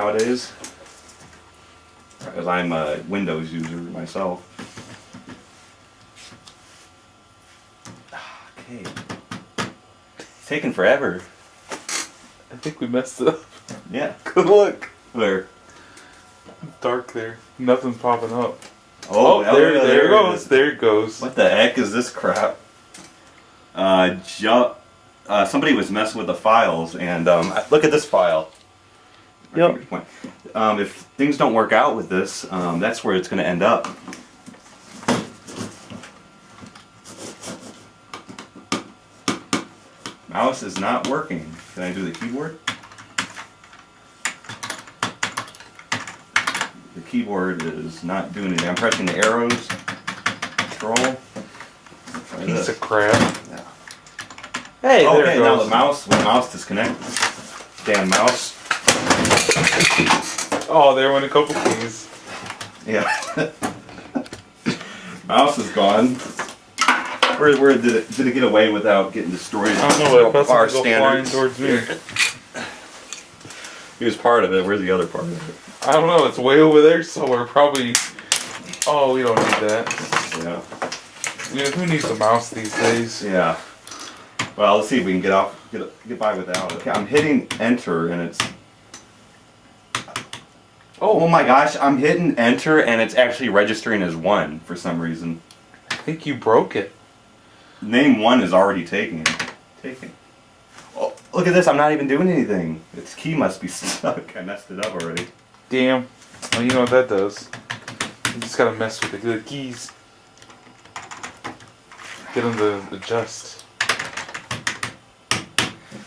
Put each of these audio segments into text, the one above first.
nowadays. Because I'm a Windows user myself. Okay. It's taking forever. I think we messed it up. Yeah. Good luck. There. Dark there. Nothing's popping up. Oh, Oh, there, there, it it goes. There it goes. What the heck is this crap? Uh, ju- uh, somebody was messing with the files, and um, look at this file. My Yep. finger's pointing. Um, if things don't work out with this, um, that's where it's going to end up. Mouse is not working. Can I do the keyboard? The keyboard is not doing anything. I'm pressing the arrows. Control. Try Piece this. of crap. Yeah. Hey, there Okay, it now the mouse, the mouse disconnected. Damn mouse. Oh, there went a couple keys. Yeah. mouse is gone. Where, where did it did it get away without getting destroyed? I don't know, but Our that's flying standards. towards me. He was part of it. Where's the other part of it? I don't know, it's way over there somewhere. Probably. Oh, we don't need that. Yeah. You know, who needs a mouse these days? Yeah. Well, let's see if we can get off, get get by without it. Okay, I'm hitting enter and it's. Oh, oh my gosh! I'm hitting enter and it's actually registering as one for some reason. I think you broke it. Name one is already taken. Taken. Oh, look at this! I'm not even doing anything. Its key must be stuck. I messed it up already. Damn. Well, you know what that does. You just gotta mess with the good keys. Get them to adjust.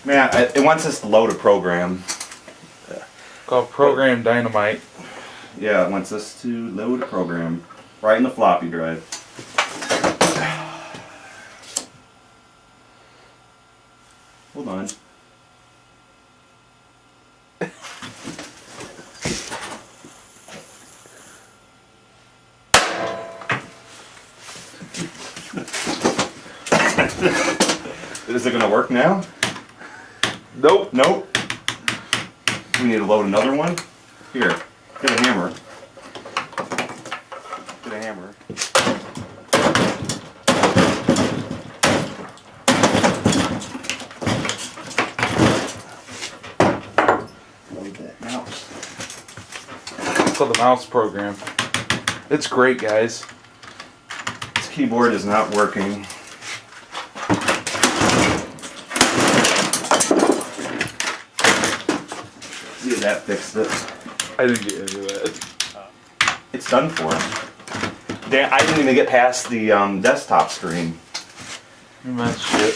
Man, it wants us to load a program. Called Program Dynamite. Yeah, it wants us to load a program right in the floppy drive. Hold on. Is it gonna work now? Nope. Nope. We need to load another one. Here, get a hammer. Get a hammer. Load that mouse. The mouse program. It's great, guys. This keyboard is not working. That fixed it. I didn't get into that. It's done for. I didn't even get past the um, desktop screen. Man, shit.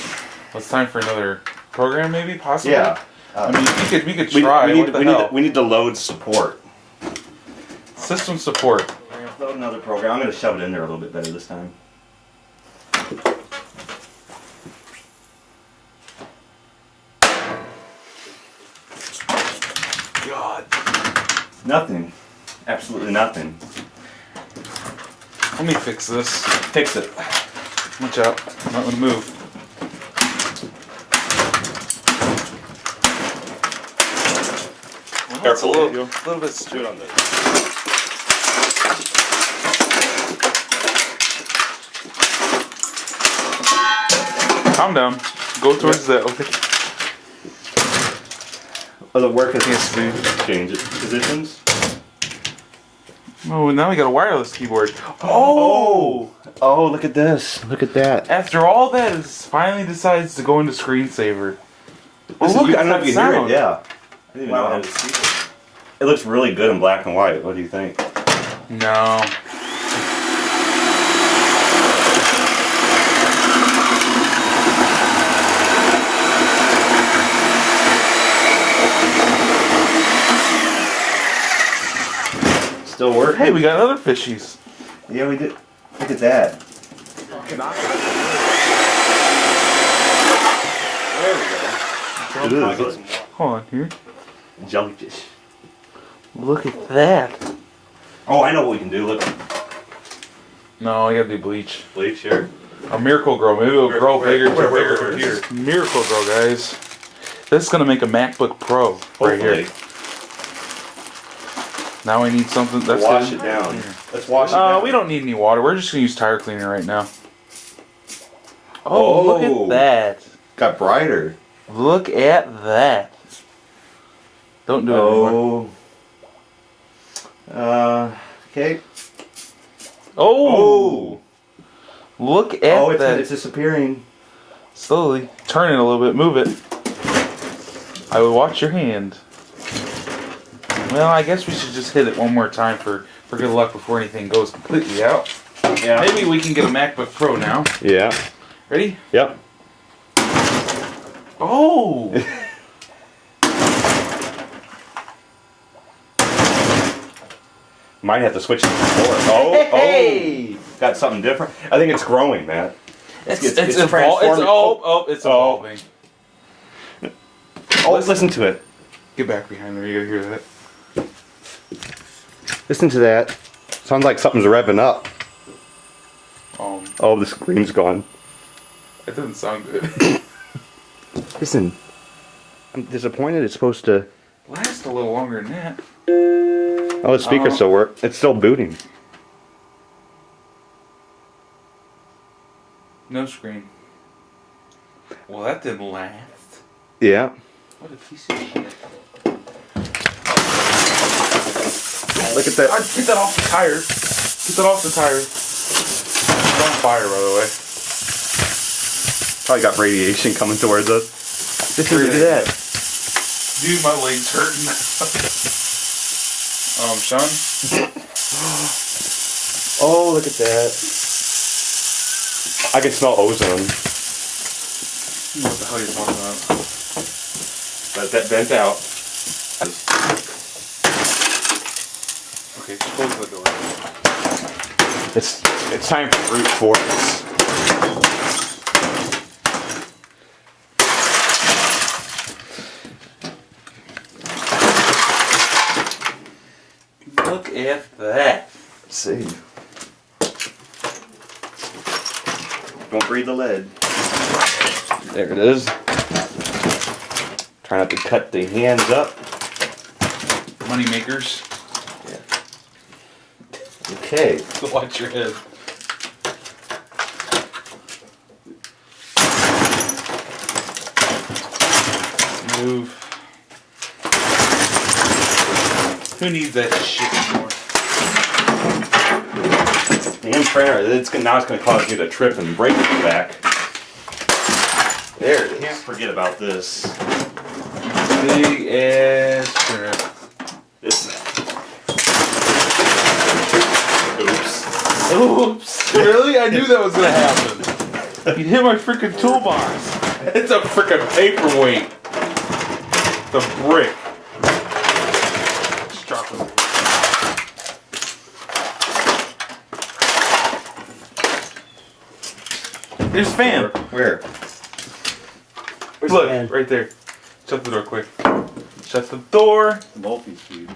Well, it's time for another program, maybe, possibly. Yeah. I mean, we could we could We, try. we need, the we, need to, we need to load support. System support. We're gonna load another program. I'm gonna shove it in there a little bit better this time. God. Nothing. Absolutely nothing. Let me fix this. Fix it. Watch out. I'm not gonna move. Well, it's a Careful, little, you. a little bit stupid. on this. Calm down. Go towards the. Okay. Oh, the work has to change it. Positions. Oh, now we got a wireless keyboard. Oh! Oh, look at this. Look at that. After all that, it finally decides to go into screensaver. This is- look, I don't know if you that hear it. Yeah. I didn't even know how to see it. It looks really good in black and white. What do you think? No. Still working? Hey, we got other fishies. Yeah, we did. Look at that. There we go. It is. Hold on here. Jellyfish. Look at that. Oh, I know what we can do. Look, No, I gotta do bleach. bleach here. A Miracle-Gro. Maybe it'll grow Where- bigger. where- to where- bigger. where- Here. Miracle-Gro, guys. This is gonna make a MacBook Pro right here. Hopefully. Now I need something that's wash good. it down. Let's wash it Uh, down. we don't need any water. We're just gonna use tire cleaner right now. Oh, look Oh. at that! Got brighter. Look at that! Don't do it anymore. Oh. Uh. Okay. Oh, look at oh, it's, that! it's disappearing. Slowly turn it a little bit. Move it. I will watch your hand. Well, I guess we should just hit it one more time for for good luck before anything goes completely out. Yeah. Maybe we can get a MacBook Pro now. Yeah. Ready? Yep. Oh! Might have to switch it to four. Oh, oh, Hey! oh, got something different. I think it's growing, Matt. It's, it's- it's, it's evol- it's transforming. Oh, oh, oh, it's Oh. evolving. Oh, listen to it. Get back behind there. You gotta hear that. Listen to that. Sounds like something's revving up. Um, Oh, the screen's gone. it doesn't sound good. Listen, I'm disappointed. It's supposed to. Last a little longer than that. Oh, the speaker Uh-huh. still work. It's still booting. No screen. Well, that didn't last. Yeah. What a piece of shit. Look at I that. get that off the tire. Get that off the tire. It's on fire, by the way. Probably got radiation coming towards us. Listen to that. Dude, my leg's hurting. um, Sean? Oh, look at that. I can smell ozone. What the hell are you talking about? Let that vent out. Okay, close the door. It's it's time for brute force. Look at that. Let's see. Don't breathe the lead. There it is. Try not to cut the hands up. Money makers. Okay. Watch your head. Move. Who needs that shit anymore? Damn printer. It's gonna, now it's going to cause you to trip and break your back. There it is. Can't forget about this. Big ass crap. This. Oops. Oops. Really? I knew that was gonna happen. You hit my freaking toolbox. It's a freaking paperweight. The brick. Just drop it. There's a fan. Where? Where's Look, the fan? right there. Shut the door quick. Shut the door. Multi-speed.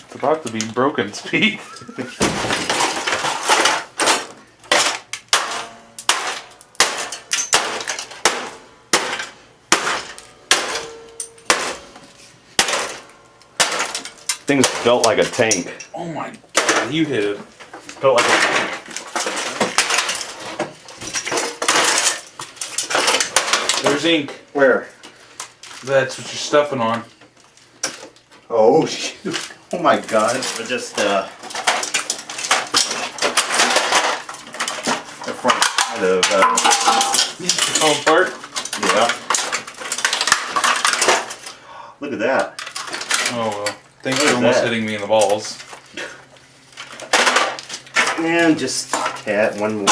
It's about to be broken speed. Thing's built like a tank. Oh my god, you hit it. Built like a There's ink. Where? That's what you're stuffing on. Oh shoot! Oh my god! I just uh. The front side of uh, Oh, part. yeah. Look at that. Oh well. Thanks What for is almost that? hitting me in the balls. And just cat one more.